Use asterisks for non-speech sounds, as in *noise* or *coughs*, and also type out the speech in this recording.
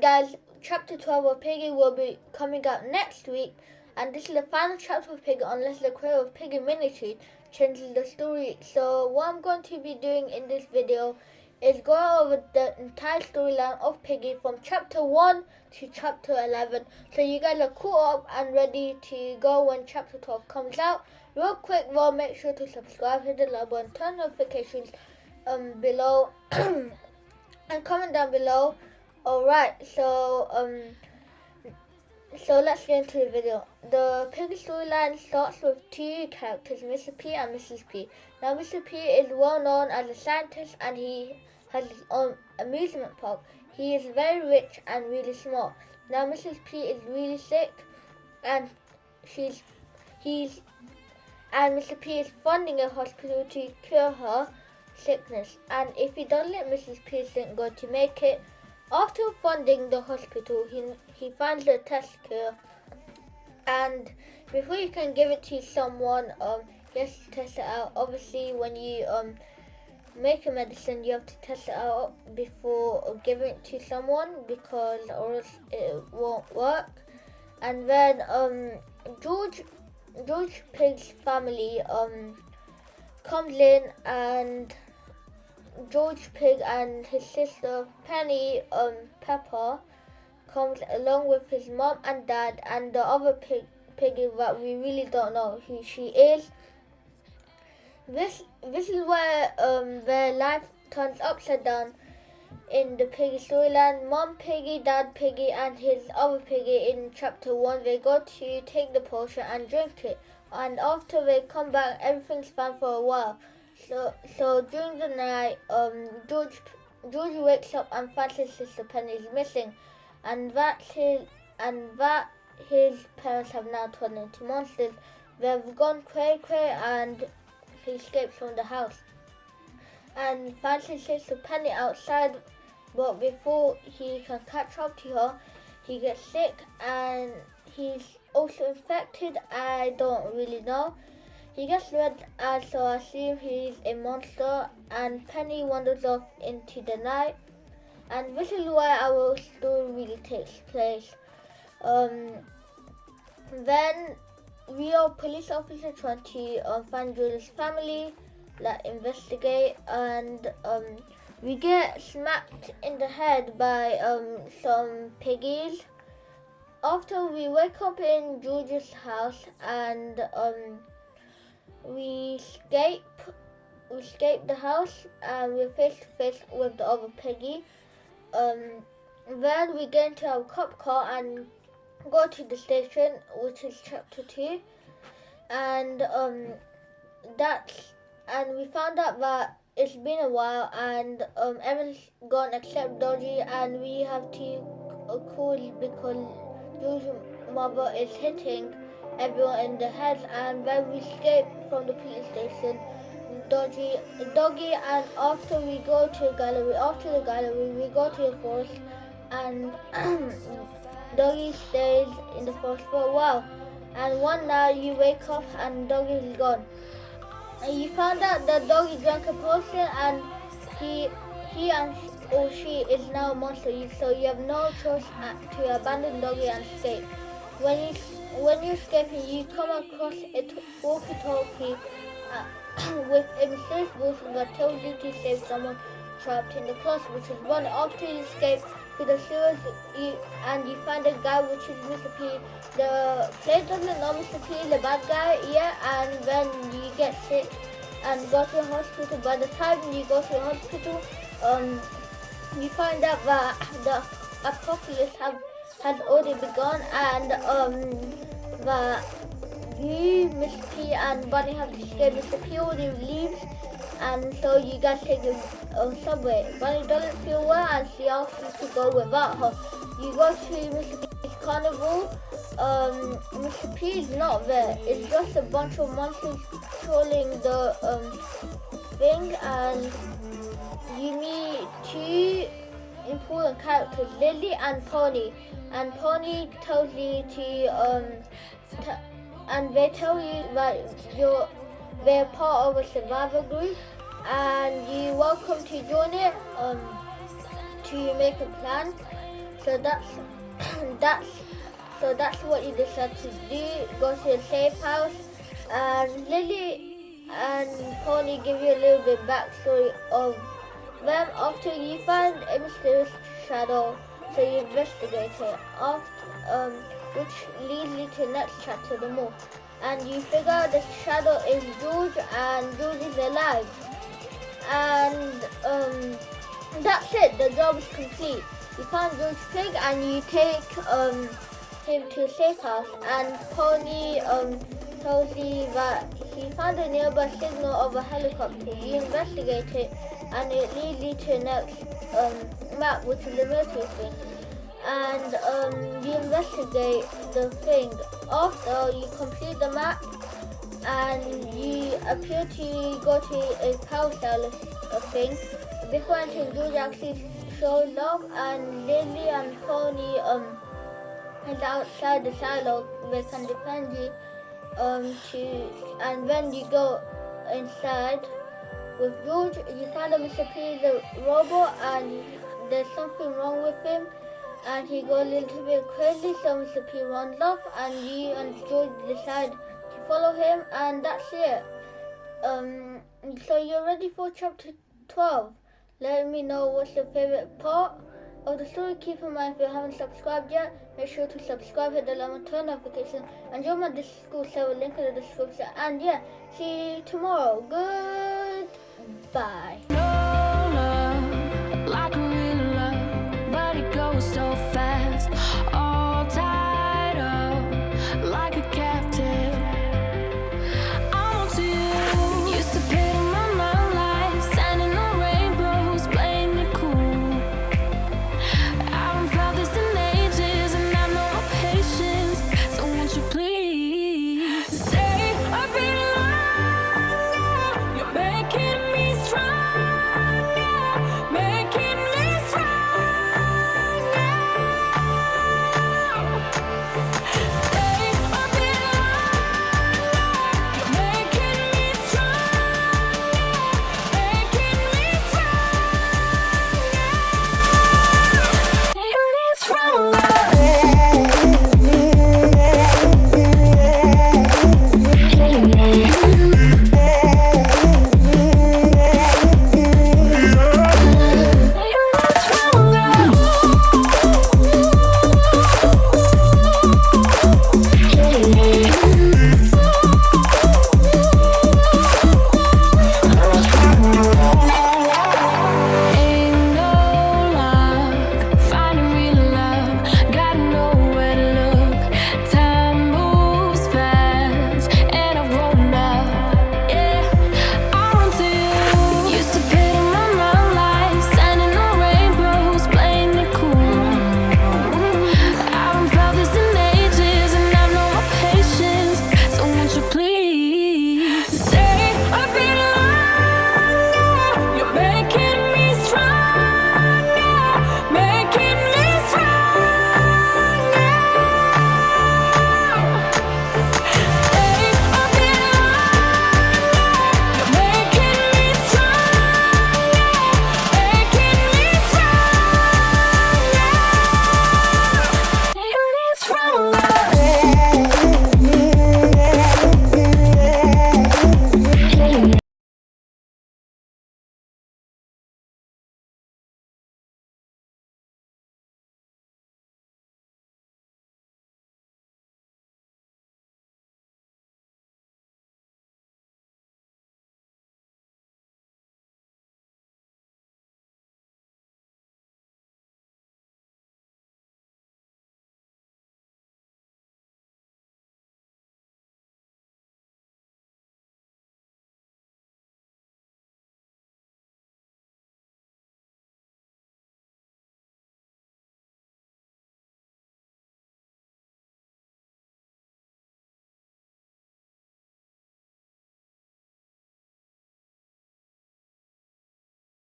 Guys, chapter 12 of Piggy will be coming out next week. And this is the final chapter of Piggy unless the creator of Piggy MiniToon changes the story. So what I'm going to be doing in this video is going over the entire storyline of Piggy from chapter 1 to chapter 11. So you guys are caught up and ready to go when chapter 12 comes out. Real quick though, make sure to subscribe, hit the like button, turn notifications um, below *coughs* and comment down below. Alright, so um so let's get into the video. The Piggy storyline starts with two characters, Mr. P and Mrs. P. Now Mr. P is well known as a scientist and he has his own amusement park. He is very rich and really smart. Now Mrs. P is really sick and she's he's and Mr. P is funding a hospital to cure her sickness. And if he doesn't let Mrs. P isn't going to make it. After funding the hospital, he, he finds a test cure. And before you can give it to someone, um, you have to test it out. Obviously, when you um, make a medicine, you have to test it out before giving it to someone because or else it won't work. And then um, George George Pig's family um, comes in and George Pig and his sister Penny um, Pepper comes along with his mom and dad and the other pig piggy that we really don't know who she is. This this is where um, their life turns upside down in the piggy storyline. Mom piggy, dad piggy, and his other piggy in chapter one. They go to take the potion and drink it, and after they come back, everything's fine for a while. So so during the night, um, George George wakes up and finds his sister Penny is missing, and that his and that his parents have now turned into monsters. They've gone cray cray and he escapes from the house. And finds his sister Penny outside but before he can catch up to her he gets sick and he's also infected. I don't really know he gets red eyes so I assume he's a monster and Penny wanders off into the night and this is where our story really takes place um, then are police officer trying to um, find Julia's family, like investigate, and um, we get smacked in the head by um, some piggies. After we wake up in George's house and um, we escape, we escape the house and we're face to face with the other piggy. Um, then we get into our cop car and go to the station, which is chapter two, and um, that's and we found out that it's been a while and um, everyone's gone except Doggy, and we have to uh, call because Doggy's mother is hitting everyone in the head, and when we escape from the police station. Dodgy, Doggy, and after we go to the gallery, after the gallery, we go to the forest, and *clears throat* Doggy stays in the forest for a while. And one night you wake up and Doggy is gone. And you found out that Doggy drank a potion and he he and or she is now a monster. So you have no choice to abandon Doggy and escape. When you when you're escaping, you come across a walkie-talkie uh, *coughs* with a mysterious voice that tells you to save someone trapped in the closet, which is one after you escape to the sewers you, and you find a guy which is Mr. The place doesn't know Mr. P is the bad guy yet and then you get sick and go to the hospital. By the time you go to the hospital, um, you find out that *coughs* the apocalypse have, has already begun and um, that you, Mr. P and Bunny have to escape. Mr. P already leaves and so you guys take the uh, subway. Bunny doesn't feel well and she asks you to go without her. You go to Mr. P's carnival. Um, Mr. P is not there. It's just a bunch of monsters trolling the um, thing and you meet two important characters, Lily and Pony. And Pony tells you to, um, and they tell you that you're they're part of a survivor group and you're welcome to join it um, to make a plan. So that's *coughs* that's so that's what you decide to do. Go to a safe house, and Lily and Pony give you a little bit backstory of them after you find a mysterious shadow. So you investigate it, after, um, which leads you to next chapter, the more. And you figure out the shadow is George, and George is alive. And um, that's it. The job is complete. You find George Pig, and you take um, him to safe house. And Pony um, tells you that he found a nearby signal of a helicopter. You investigate it, and it leads you to the next um, map, which is the military thing. And um, you investigate the thing. After you complete the map, and you appear to go to a carousel uh, thing. Before entering, George actually showed up, and Lily and Pony um is outside the silo. They can defend you um to, and when you go inside with George, you find him disappear the robot, and there's something wrong with him. And he goes a little bit crazy, so Mr. P runs off, and you and George decide to follow him, and that's it. Um, so you're ready for chapter 12. Let me know what's your favorite part of the story. Keep in mind if you haven't subscribed yet, make sure to subscribe, hit the alarm, turn notification, and join my Discord server link in the description. And yeah, see you tomorrow. Goodbye.